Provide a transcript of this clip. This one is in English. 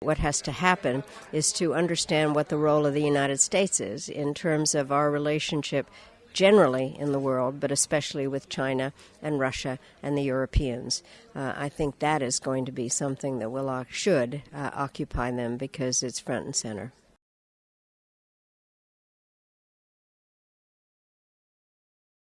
What has to happen is to understand what the role of the United States is in terms of our relationship generally in the world, but especially with China and Russia and the Europeans. Uh, I think that is going to be something that will should uh, occupy them because it's front and center.